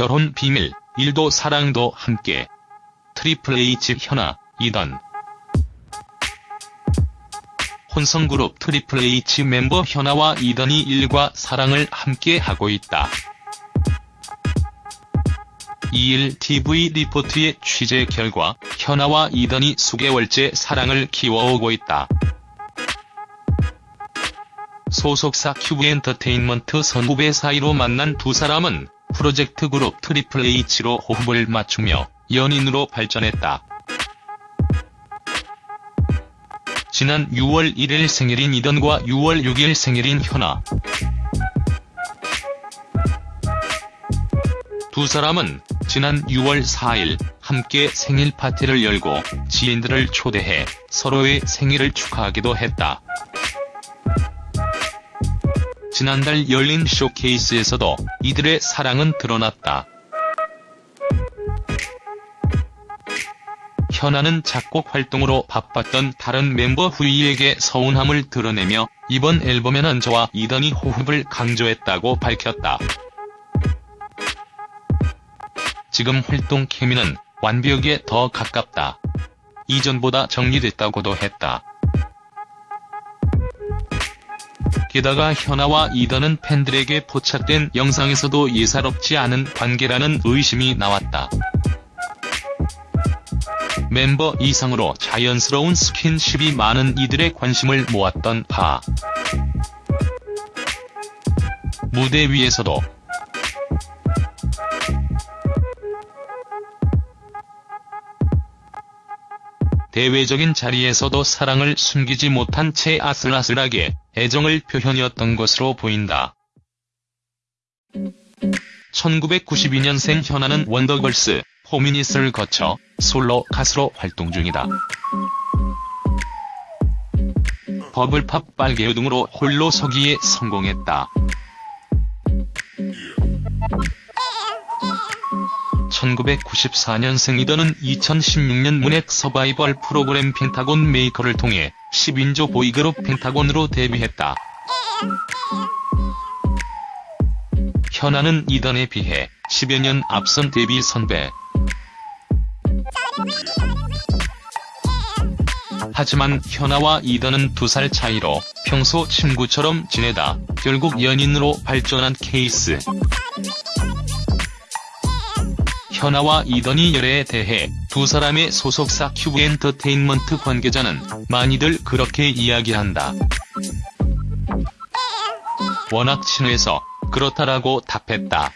결혼 비밀, 일도 사랑도 함께. 트리플 H 현아, 이던. 혼성그룹 트리플 H 멤버 현아와 이던이 일과 사랑을 함께 하고 있다. 2일 TV 리포트의 취재 결과 현아와 이던이 수개월째 사랑을 키워오고 있다. 소속사 큐브엔터테인먼트 선후배 사이로 만난 두 사람은 프로젝트 그룹 트리플 H로 호흡을 맞추며 연인으로 발전했다. 지난 6월 1일 생일인 이던과 6월 6일 생일인 현아. 두 사람은 지난 6월 4일 함께 생일 파티를 열고 지인들을 초대해 서로의 생일을 축하하기도 했다. 지난달 열린 쇼케이스에서도 이들의 사랑은 드러났다. 현아는 작곡 활동으로 바빴던 다른 멤버 후이에게 서운함을 드러내며 이번 앨범에는 저와 이던이 호흡을 강조했다고 밝혔다. 지금 활동 케미는 완벽에 더 가깝다. 이전보다 정리됐다고도 했다. 게다가 현아와 이던은 팬들에게 포착된 영상에서도 예사롭지 않은 관계라는 의심이 나왔다. 멤버 이상으로 자연스러운 스킨십이 많은 이들의 관심을 모았던 파. 무대 위에서도 대외적인 자리에서도 사랑을 숨기지 못한 채 아슬아슬하게 애정을 표현이었던 것으로 보인다. 1992년생 현아는 원더걸스, 포미닛을 거쳐 솔로 가수로 활동 중이다. 버블팝 빨개요 등으로 홀로 서기에 성공했다. 1994년생 이던은 2016년 Mnet 서바이벌 프로그램 펜타곤 메이커를 통해 10인조 보이그룹 펜타곤으로 데뷔했다. 현아는 이던에 비해 10여 년 앞선 데뷔 선배. 하지만 현아와 이던은 두 살 차이로 평소 친구처럼 지내다 결국 연인으로 발전한 케이스. 현아와 이던이 열애에 대해 두 사람의 소속사 큐브 엔터테인먼트 관계자는 많이들 그렇게 이야기한다. 워낙 친해서 그렇다라고 답했다.